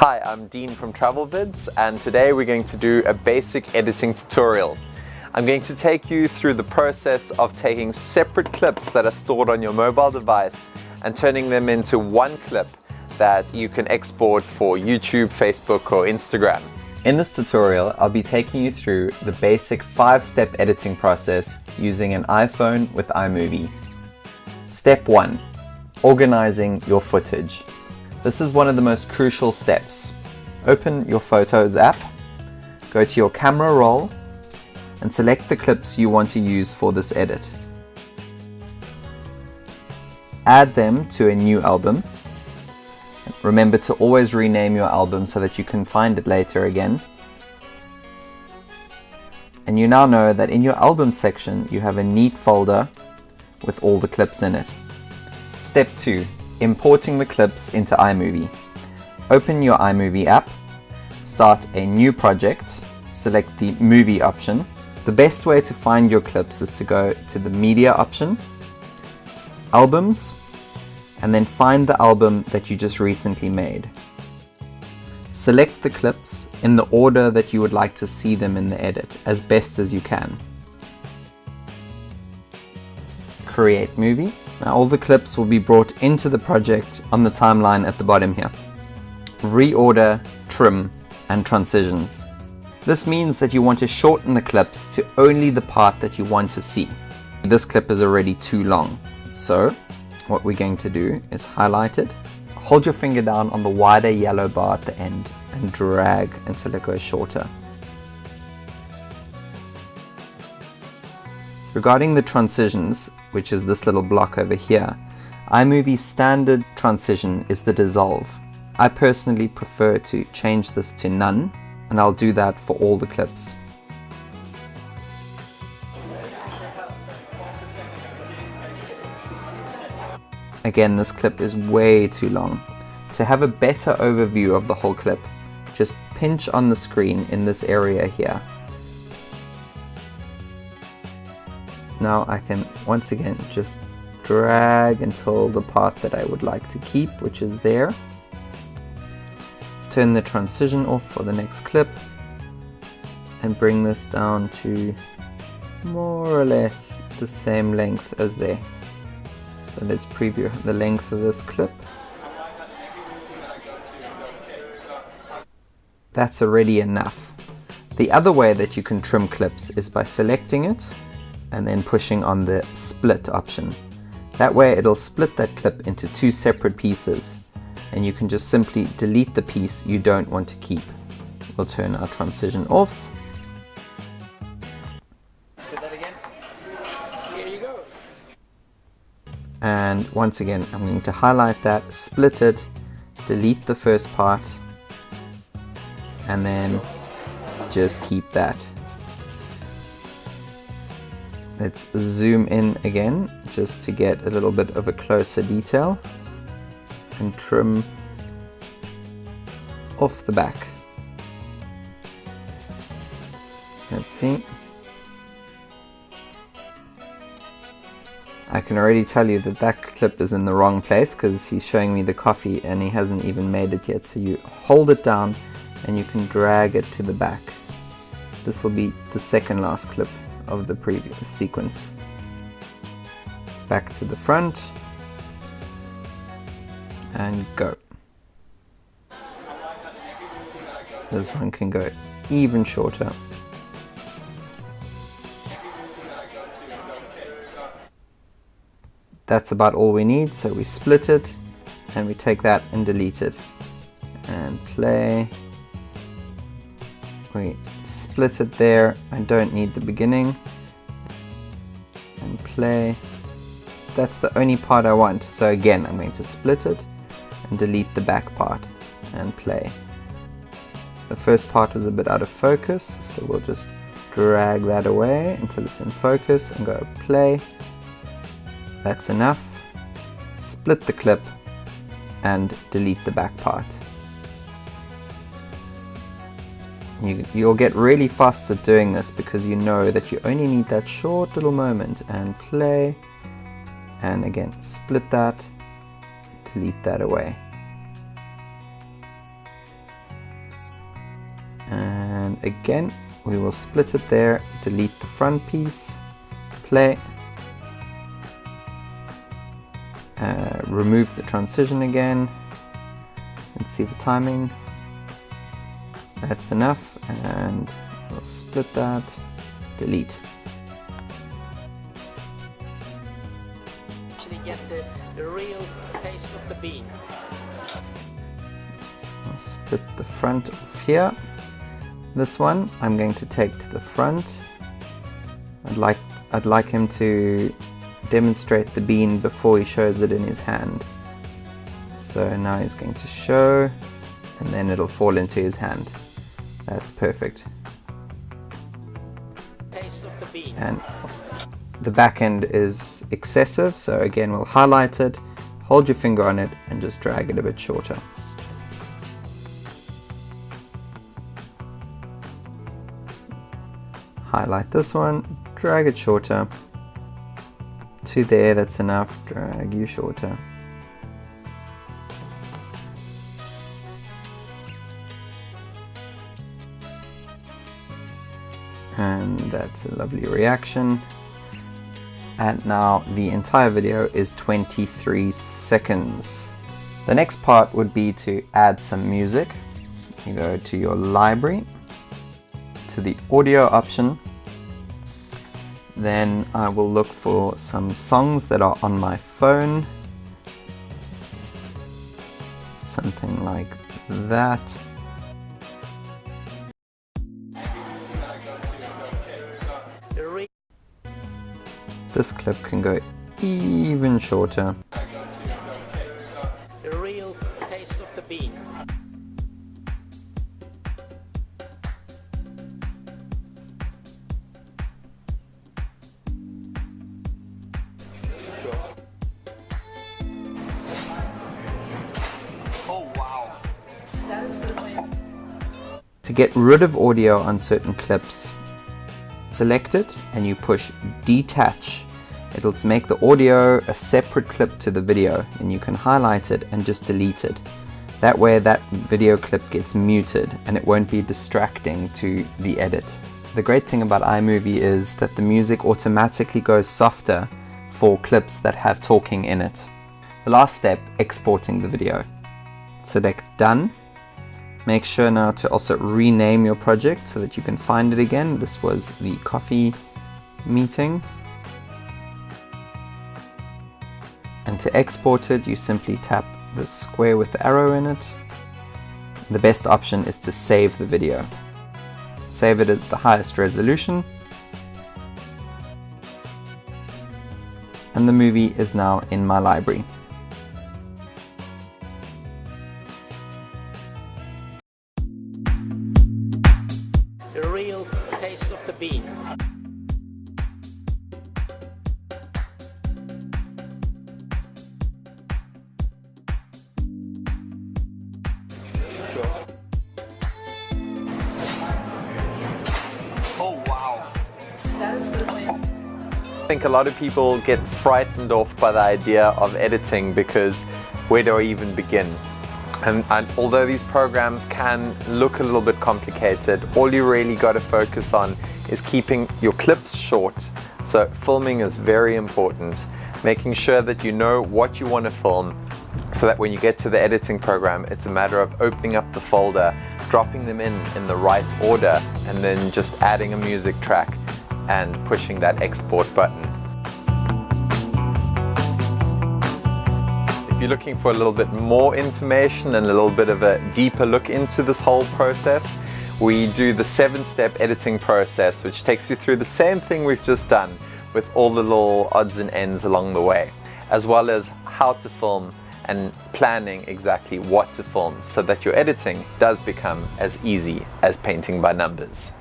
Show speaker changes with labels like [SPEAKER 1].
[SPEAKER 1] Hi, I'm Dean from TravelVids and today we're going to do a basic editing tutorial. I'm going to take you through the process of taking separate clips that are stored on your mobile device and turning them into one clip that you can export for YouTube, Facebook or Instagram. In this tutorial, I'll be taking you through the basic five-step editing process using an iPhone with iMovie. Step 1. Organizing your footage. This is one of the most crucial steps. Open your Photos app, go to your camera roll, and select the clips you want to use for this edit. Add them to a new album. Remember to always rename your album so that you can find it later again. And you now know that in your album section you have a neat folder with all the clips in it. Step 2 importing the clips into iMovie. Open your iMovie app, start a new project, select the movie option. The best way to find your clips is to go to the media option, albums, and then find the album that you just recently made. Select the clips in the order that you would like to see them in the edit, as best as you can. Create movie. Now all the clips will be brought into the project on the timeline at the bottom here. Reorder, trim, and transitions. This means that you want to shorten the clips to only the part that you want to see. This clip is already too long. So what we're going to do is highlight it, hold your finger down on the wider yellow bar at the end and drag until it goes shorter. Regarding the transitions, which is this little block over here, iMovie's standard transition is the dissolve. I personally prefer to change this to none, and I'll do that for all the clips. Again, this clip is way too long. To have a better overview of the whole clip, just pinch on the screen in this area here Now I can once again just drag until the part that I would like to keep, which is there. Turn the transition off for the next clip and bring this down to more or less the same length as there. So let's preview the length of this clip. That's already enough. The other way that you can trim clips is by selecting it and then pushing on the split option. That way it'll split that clip into two separate pieces and you can just simply delete the piece you don't want to keep. We'll turn our transition off. And once again, I'm going to highlight that, split it, delete the first part, and then just keep that. Let's zoom in again just to get a little bit of a closer detail and trim off the back. Let's see. I can already tell you that that clip is in the wrong place because he's showing me the coffee and he hasn't even made it yet. So you hold it down and you can drag it to the back. This will be the second last clip of the previous sequence. Back to the front and go. This one can go even shorter. That's about all we need, so we split it and we take that and delete it. And play. We split it there. I don't need the beginning. And play. That's the only part I want. So again, I'm going to split it and delete the back part and play. The first part was a bit out of focus, so we'll just drag that away until it's in focus and go play. That's enough. Split the clip and delete the back part. You, you'll get really fast at doing this because you know that you only need that short little moment and play and again split that, delete that away. And again, we will split it there, delete the front piece, play, uh, remove the transition again, and see the timing. That's enough, and we'll split that, delete.
[SPEAKER 2] Actually get the, the real taste of the bean.
[SPEAKER 1] I'll split the front off here. This one I'm going to take to the front. I'd like I'd like him to demonstrate the bean before he shows it in his hand. So now he's going to show and then it'll fall into his hand. That's perfect.
[SPEAKER 2] The bean.
[SPEAKER 1] And the back end is excessive, so again we'll highlight it, hold your finger on it and just drag it a bit shorter. Highlight this one, drag it shorter. To there, that's enough, drag you shorter. And that's a lovely reaction. And now the entire video is 23 seconds. The next part would be to add some music. You go to your library to the audio option. Then I will look for some songs that are on my phone. Something like that This clip can go even shorter.
[SPEAKER 2] The real taste of the bean. Oh wow. That is really
[SPEAKER 1] To get rid of audio on certain clips, select it and you push detach. It'll make the audio a separate clip to the video and you can highlight it and just delete it. That way that video clip gets muted and it won't be distracting to the edit. The great thing about iMovie is that the music automatically goes softer for clips that have talking in it. The last step, exporting the video. Select done. Make sure now to also rename your project so that you can find it again. This was the coffee meeting. And to export it, you simply tap the square with the arrow in it. The best option is to save the video. Save it at the highest resolution. And the movie is now in my library. Think a lot of people get frightened off by the idea of editing because where do I even begin? And, and, although these programs can look a little bit complicated, all you really got to focus on is keeping your clips short. So filming is very important. Making sure that you know what you want to film so that when you get to the editing program, it's a matter of opening up the folder, dropping them in in the right order, and then just adding a music track and pushing that export button. If you're looking for a little bit more information and a little bit of a deeper look into this whole process, we do the seven-step editing process, which takes you through the same thing we've just done with all the little odds and ends along the way, as well as how to film and planning exactly what to film so that your editing does become as easy as painting by numbers.